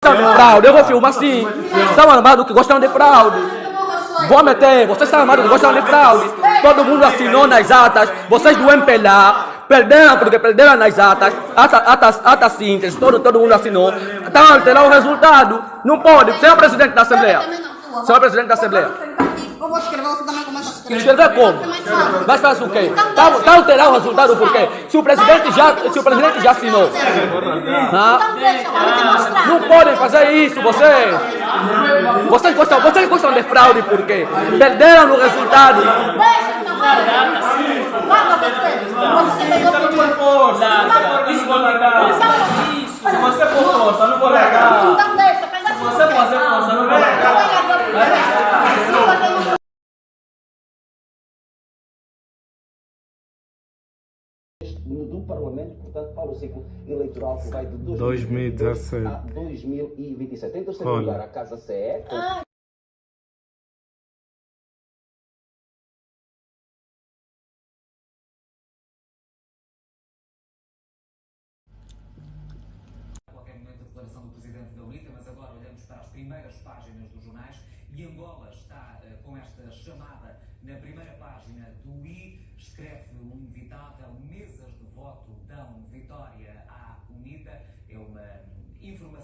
de fraude, eu vou filmar sim. Estão armados que gostam de fraude. Vou meter, vocês estão armados que gostam de fraude. Todo mundo assinou nas atas, vocês do MPLA perderam porque perderam nas atas, atas, atas, atas síntese, todo, todo mundo assinou. Estão a alterar o resultado. Não pode, você é o presidente da Assembleia. Você é o presidente da Assembleia. Eu vou escrever, você também começa a escrever. Escrever como? Mas faz o quê? Está tá alterar o resultado por quê? Se o presidente já, se o presidente já assinou. Então. Não podem fazer isso, vocês. Vocês gostam, vocês gostam de fraude por quê? Perderam no resultado. Deixa, então vai. Guarda você. Você pegou Isso do Parlamento, portanto, para o ciclo eleitoral que vai de 2017 a 2027. Em terceiro Olha. lugar, a Casa CE, com a qualquer momento a declaração do Presidente da UNITA, mas agora olhamos para as primeiras páginas dos jornais. E Angola está eh, com esta chamada na primeira página do I, escreve um inevitável mesas de voto dão vitória à UNITA, é uma informação